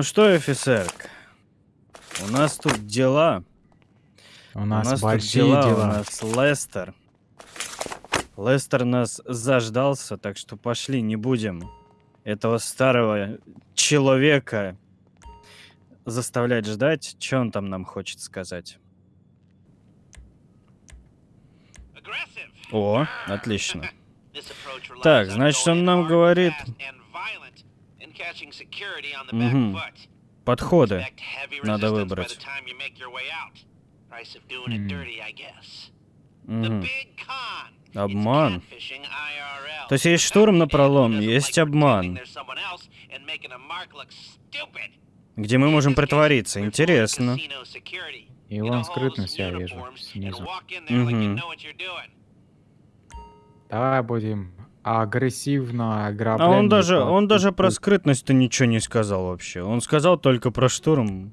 Ну что, офицерка, у нас тут дела. У нас, у нас большие тут дела, дела. у нас Лестер. Лестер нас заждался, так что пошли, не будем этого старого человека заставлять ждать. Что он там нам хочет сказать? О, отлично. Так, значит, он нам говорит... Мгм. Подходы надо выбрать. Мгм. Обман. То есть есть штурм на пролом, есть обман. Где мы можем притвориться. Интересно. И вон скрытность я вижу снизу. Мгм. Давай будем агрессивно ограблять. А он даже, он даже про скрытность-то ничего не сказал вообще. Он сказал только про штурм.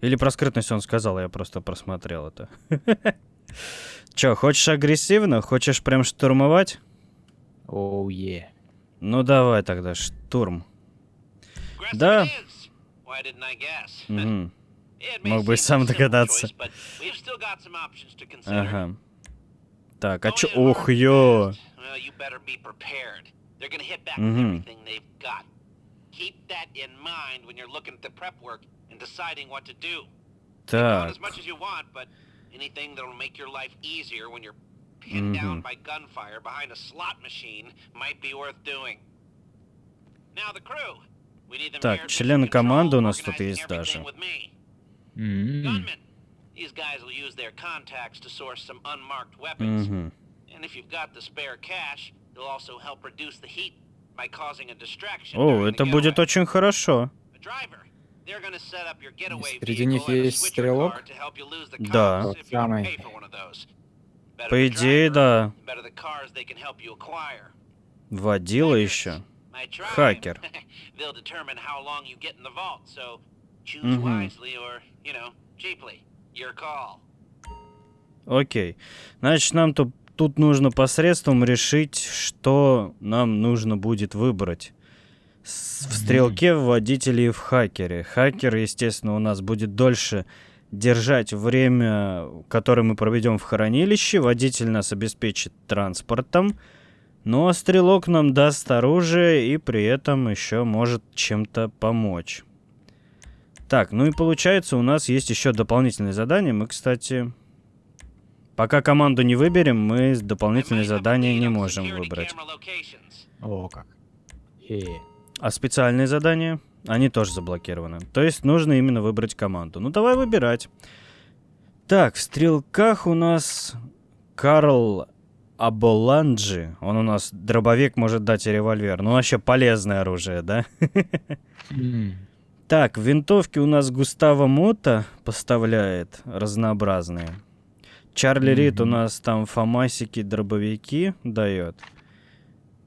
Или про скрытность он сказал, я просто просмотрел это. Чё, хочешь агрессивно? Хочешь прям штурмовать? Оу, е. Ну давай тогда, штурм. Да. Мог бы и сам догадаться. Ага. Так, а чё... Ух, ё! Так. Anything that'll make your life easier when you're pinned down Мгм. by gunfire behind a slot machine might be worth doing. Now the crew. We need them Так, члены команды у нас тут есть даже. М. Gunmen. These guys will use their contacts to source some unmarked weapons. Мгм. And if you've got the spare cash, they'll also help reduce the heat by causing a distraction. О, это будет очень хорошо. Среди них есть стрелок? Да. самый. По идее, да. Водила еще. Хакер. They'll Окей. Значит, нам тут, тут нужно посредством решить, что нам нужно будет выбрать. С- В стрелке, в водителе и в хакере. Хакер, естественно, у нас будет дольше держать время, которое мы проведем в хранилище. Водитель нас обеспечит транспортом. Ну а стрелок нам даст оружие и при этом еще может чем-то помочь. Так, ну и получается, у нас есть еще дополнительные задания. Мы, кстати, пока команду не выберем, мы дополнительные задания не можем выбрать. О, как. А специальные задания, они тоже заблокированы. То есть нужно именно выбрать команду. Ну давай выбирать. Так, в стрелках у нас Карл Аболанджи. Он у нас дробовик может дать и револьвер. Ну вообще полезное оружие, да? Так, винтовки у нас Густаво Мота поставляет разнообразные. Чарли Рид у нас там фамасики, дробовики дает.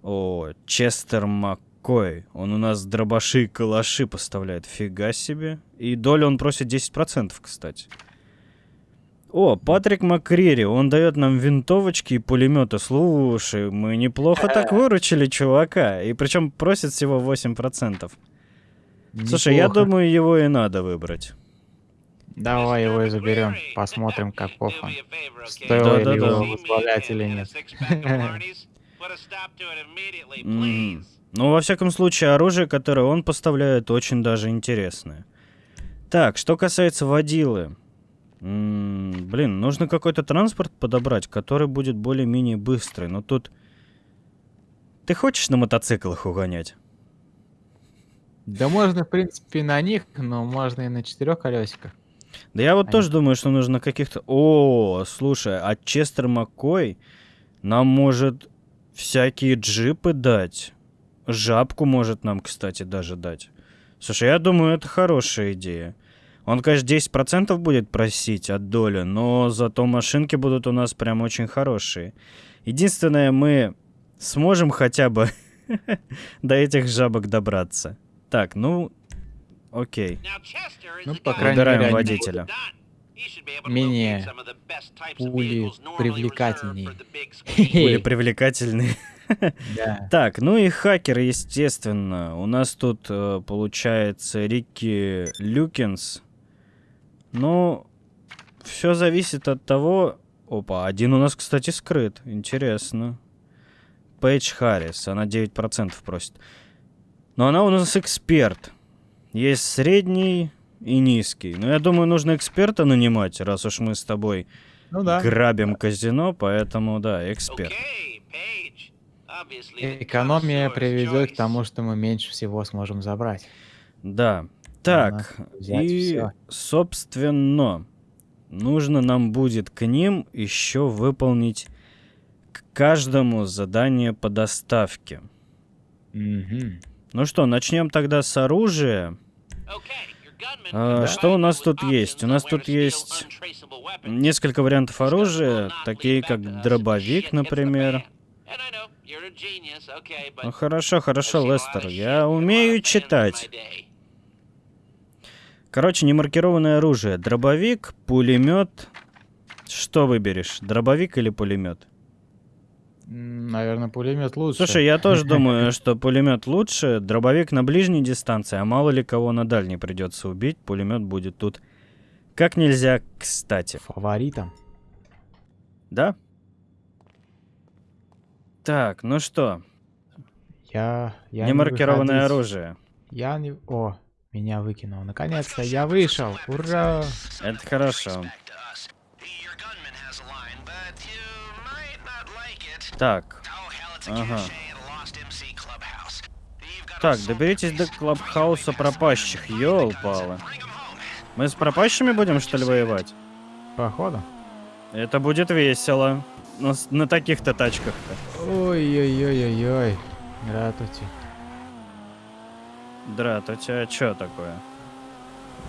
О, Честер Маккой. Он у нас дробаши и калаши поставляет. Фига себе. И долю он просит 10%, кстати. О, Патрик Макрири, он дает нам винтовочки и пулеметы. Слушай, мы неплохо так выручили чувака. И причем просит всего 8%. Слушай, я Неплохо. думаю, его и надо выбрать. Давай его и заберем. Посмотрим, как Do пофан. me a favor, okay? Стоило ли Да-да-да. его возглавлять или нет. please. Ну, во всяком случае, оружие, которое он поставляет, очень даже интересное. Так, что касается водилы. М, блин, нужно какой-то транспорт подобрать, который будет более-менее быстрый. Но тут... Ты хочешь на мотоциклах угонять? Да можно, в принципе, на них, но можно и на четырех колесиках. Да я вот Они- тоже думаю, что нужно каких-то... О, слушай, а Честер Маккой нам может всякие джипы дать. Жабку может нам, кстати, даже дать. Слушай, я думаю, это хорошая идея. Он, конечно, 10% будет просить от доли, но зато машинки будут у нас прям очень хорошие. Единственное, мы сможем хотя бы до этих жабок добраться. Так, ну, окей. Ну, по крайней Выбираем мере, водителя. Менее пули привлекательнее. Были привлекательные. Да. Так, ну и хакер, естественно. У нас тут э, получается Рикки Люкинс. Ну, все зависит от того... Опа, один у нас, кстати, скрыт. Интересно. Пейдж Харрис, она 9% просит. Но она у нас эксперт. Есть средний и низкий. Но я думаю, нужно эксперта нанимать, раз уж мы с тобой Ну да. грабим казино, поэтому да, эксперт. Экономия приведет к тому, что мы меньше всего сможем забрать. Да. Так, и, всё. собственно, нужно нам будет к ним еще выполнить к каждому задание по доставке. Мгм. Ну что, начнем тогда с оружия. А, что у нас тут есть? У нас тут есть. Несколько вариантов оружия, такие как дробовик, например. Ну хорошо, хорошо, Лестер, я умею читать. Короче, немаркированное оружие. Дробовик, пулемет. Что выберешь? Дробовик или пулемет? Наверное, пулемет лучше. Слушай, я тоже думаю, что пулемет лучше. Дробовик на ближней дистанции, а мало ли кого на дальней придется убить. Пулемет будет тут как нельзя кстати. Фаворитом. Да? Так, ну что, Я... я не немаркированное выходить. оружие. Я не... О, меня выкинул. Наконец-то я вышел. Ура! Это хорошо. Так, ага. Так, доберитесь до клабхауса пропащих, ёл-палы. Мы с пропащими будем, что ли, воевать? Походу. Это будет весело. На, на таких-то тачках-то. Ой-ой-ой-ой-ой. Здравствуйте. Драт, у тебя что такое?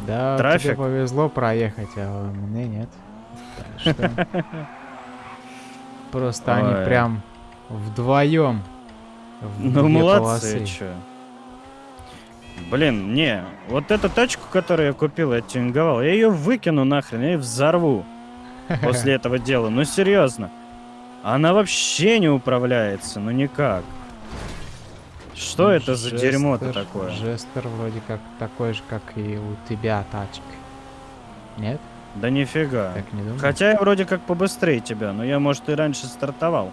Да, Трафик? тебе повезло проехать, а мне нет. Так что... Просто Ой. они прям вдвоем. Ну, молодцы, чё. Блин, не, вот эту тачку, которую я купил, я тюнинговал, я ее выкину нахрен, я ее взорву после этого дела. Ну, серьезно. Она вообще не управляется, ну никак. Что это за дерьмо-то такое? Жестер вроде как такой же, как и у тебя тачка. Нет? Да нифига. Так не думаю. Хотя я вроде как побыстрее тебя, но я, может, и раньше стартовал.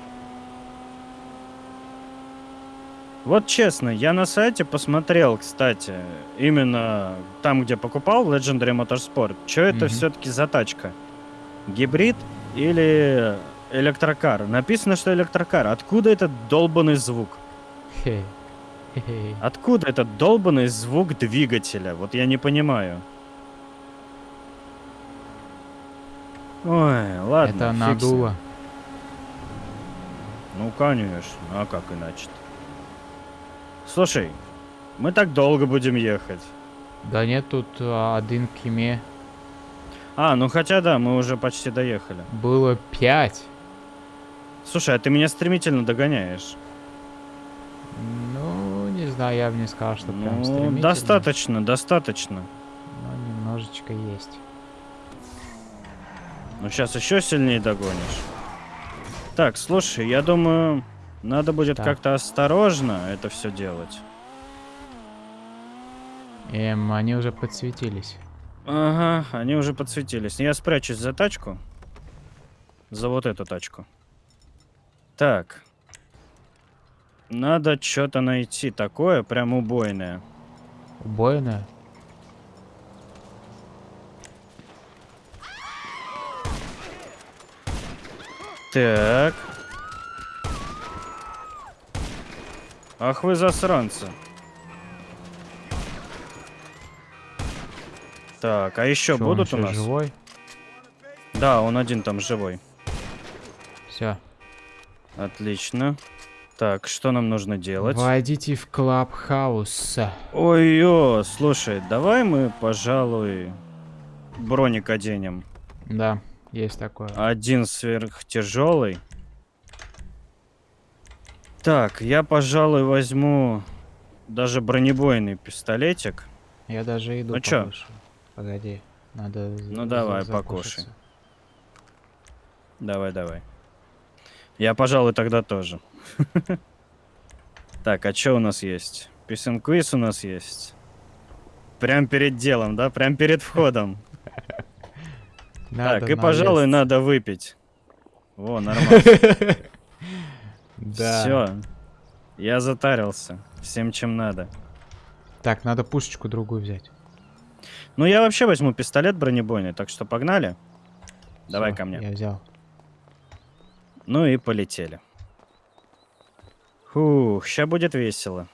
Вот честно, я на сайте посмотрел, кстати, именно там, где покупал Legendary Motorsport, что это Мгм. все-таки за тачка? Гибрид или электрокар? Написано, что электрокар. Откуда этот долбанный звук? Откуда этот долбанный звук двигателя? Вот я не понимаю. Ой, ладно. Это надуло. Ну, конечно. А как иначе-то? Слушай, мы так долго будем ехать. Да нет, тут а, один киме. А, ну хотя да, мы уже почти доехали. Было пять. Слушай, а ты меня стремительно догоняешь. Ну, не знаю, я бы не сказал, что прям Ну, стремительно. достаточно, достаточно. Но немножечко есть. Ну, сейчас еще сильнее догонишь. Так, слушай, я думаю, надо будет Так. как-то осторожно это все делать. Эм, они уже подсветились. Ага, они уже подсветились. Я спрячусь за тачку. За вот эту тачку. Так. Надо что-то найти такое, прям убойное. Убойная. Так. Ах вы засранцы. Так, а еще Чё, он будут у ещё нас? живой? Да, он один там живой. Все. Отлично. Так, что нам нужно делать? Войдите в клабхаус. Ой-ё, слушай, давай мы, пожалуй, броник оденем. Да, есть такое. Один сверхтяжелый. Так, я, пожалуй, возьму даже бронебойный пистолетик. Я даже иду Ну чё? покушаю. Погоди, надо... Ну давай, покушай. Давай, давай. Я, пожалуй, тогда тоже. Так, а что у нас есть? Писинквиз у нас есть. Прям перед делом, да? Прям перед входом. Надо так, и, пожалуй, наесть. надо выпить. О, нормально. Да. Все. Я затарился. Всем, чем надо. Так, надо пушечку другую взять. Ну, я вообще возьму пистолет бронебойный, так что погнали. Давай ко мне. Я взял. Ну и полетели. Фух, ща будет весело.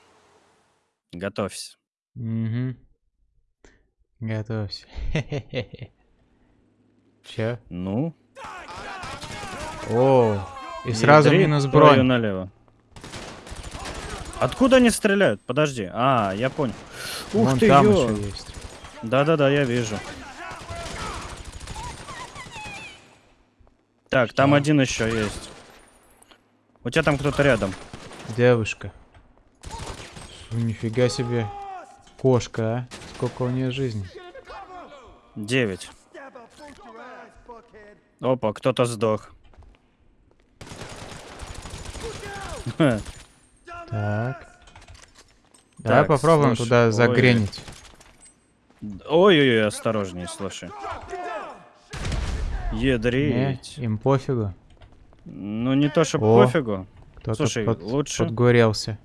Готовься. Угу. Готовься. Че? Ну, О, и сразу ядри минус бронь. налево. Откуда они стреляют? Подожди. А, я понял. Ух Вон ты, там ё. еще есть. Да-да-да, я вижу. Так, там Что? один еще есть. У тебя там кто-то рядом. Девушка. Фу, Нифига себе. Кошка, а? Сколько у нее жизни? Девять. Опа, кто-то сдох. Так. Давай Так, попробуем слушай, туда загренить. Ой-ой-ой, осторожней, слушай. Не, Ядрить. им пофигу. Ну не то, что пофигу. Слушай, под- лучше- подгорелся.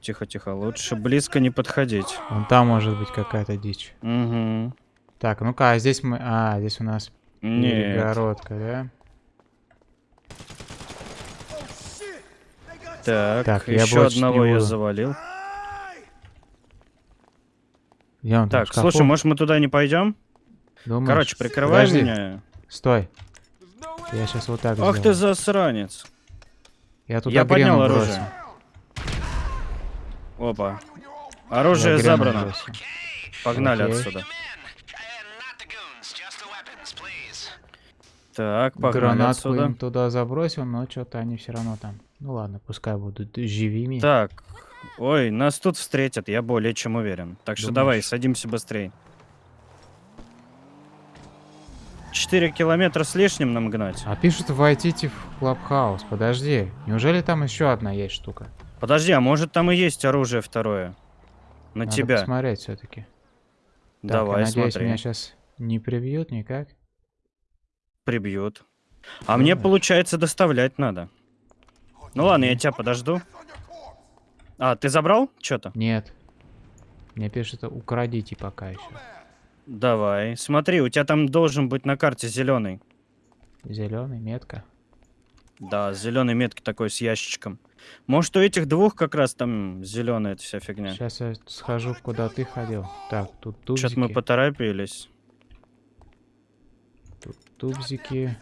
Тихо-тихо, лучше близко не подходить. Вон там может быть какая-то дичь. Угу. Так, ну-ка, а здесь мы... А, здесь у нас Нет. перегородка, да? Так, Так, я еще одного я завалил. Там, Так, шкафу? слушай, может мы туда не пойдем? Думаешь? Короче, прикрывай Подожди, меня. Стой. Я сейчас вот так Ах ты сделаю. засранец. Я туда Я поднял оружие. бросил. Опа. Я Оружие забрано. бросил. Погнали Окей. отсюда. Так, погнали Гранатку отсюда. им туда забросил, но что-то они все равно там. Ну ладно, пускай будут живыми. Так. Ой, нас тут встретят, я более чем уверен. Так что Думаешь? давай, садимся быстрее. 4 километра с лишним нам гнать. А пишут войдите в Клабхаус. Подожди. Неужели там еще одна есть штука? Подожди, а может там и есть оружие второе? На Надо тебя. посмотреть все-таки. Давай, я надеюсь, смотри. меня сейчас не прибьют никак. Прибьют. А мне, Думаешь? получается, доставлять надо. Ну ладно, я тебя подожду. А, ты забрал что-то? Нет. Мне пишут, украдите пока еще. Давай. Смотри, у тебя там должен быть на карте зеленый. Зеленый, метка. Да, зеленый метки такой с ящичком. Может, у этих двух как раз там зеленая эта вся фигня. Сейчас я схожу, куда ты ходил. Так, тут тубзики. Что-то мы поторопились. Тут тубзики.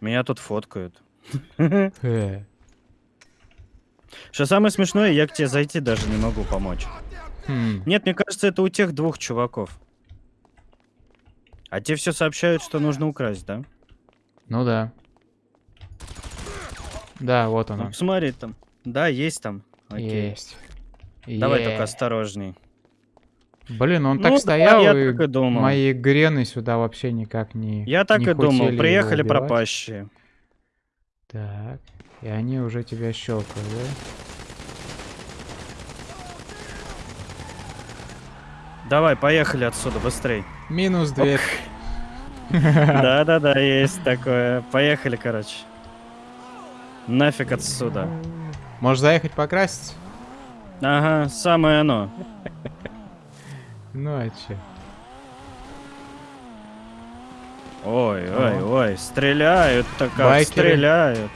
Меня тут фоткают. Э, Что самое смешное, я к тебе зайти даже не могу помочь. хм, Нет, мне кажется, это у тех двух чуваков. А те все сообщают, что нужно украсть, да? Ну да. Да, вот Ну, оно. посмотри там. Да, есть там. Окей. Есть. Давай Е. только осторожней. Блин, он Ну так да, стоял, я и так и думал. мои грены сюда вообще никак не Я так не и думал. Приехали пропащие. Так, и они уже тебя щелкают, да? Давай, поехали отсюда, быстрей. Минус дверь. Да-да-да, есть такое. Поехали, короче. Нафиг отсюда. Можешь заехать покрасить? Ага, самое оно. Ну а че? Ой, ой, ой, стреляют-то как Байкеры. стреляют.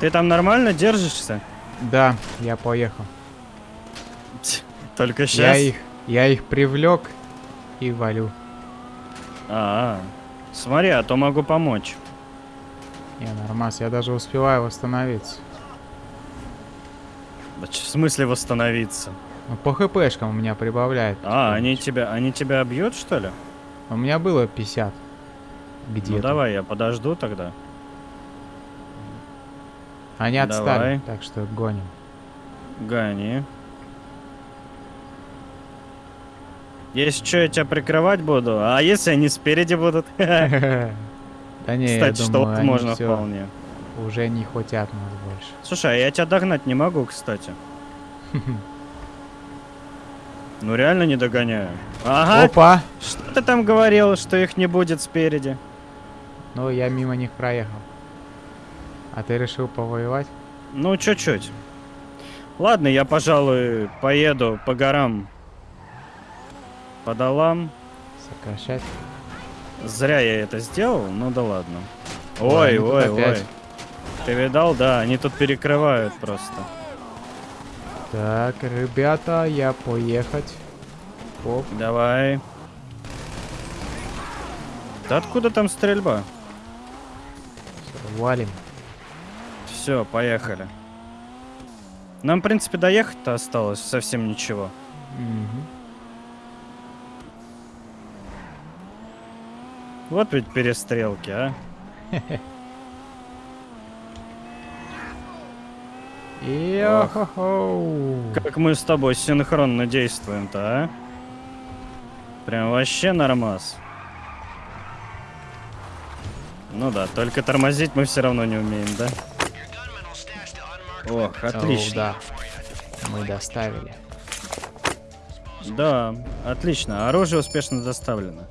Ты там нормально держишься? Да, я поехал. Только Я сейчас? их, я их привлек и валю. А, смотри, а то могу помочь. Я нормас, я даже успеваю восстановиться. В смысле восстановиться? Ну, по хпшкам у меня прибавляет. А, они тебя, они тебя бьют, что ли? У меня было 50. Где-то. Ну давай, я подожду тогда. Они отстали, давай. так что гоним. Гони. Если что, я тебя прикрывать буду, а если они спереди будут? Да не, я Кстати, что можно вполне. Уже не хотят нас больше. Слушай, а я тебя догнать не могу, кстати. Ну реально не догоняю. Ага, Опа! что ты там говорил, что их не будет спереди? Ну, я мимо них проехал. А ты решил повоевать? Ну, чуть-чуть. Ладно, я, пожалуй, поеду по горам. По долам. Сокращать? Зря я это сделал, ну да ладно. Ой, Ой, ой. опять. Ты видал, да, они тут перекрывают просто. Так, ребята, я поехать. Оп, Давай. Да откуда там стрельба? валим. Все, поехали. Нам, в принципе, доехать-то осталось совсем ничего. Мгм. Вот ведь перестрелки, а. Йо-хо-хо. Как мы с тобой синхронно действуем-то, а? Прям вообще нормас. Ну да, только тормозить мы все равно не умеем, да? Ох, отлично. Оу, да. Мы доставили. Да, отлично. Оружие успешно доставлено.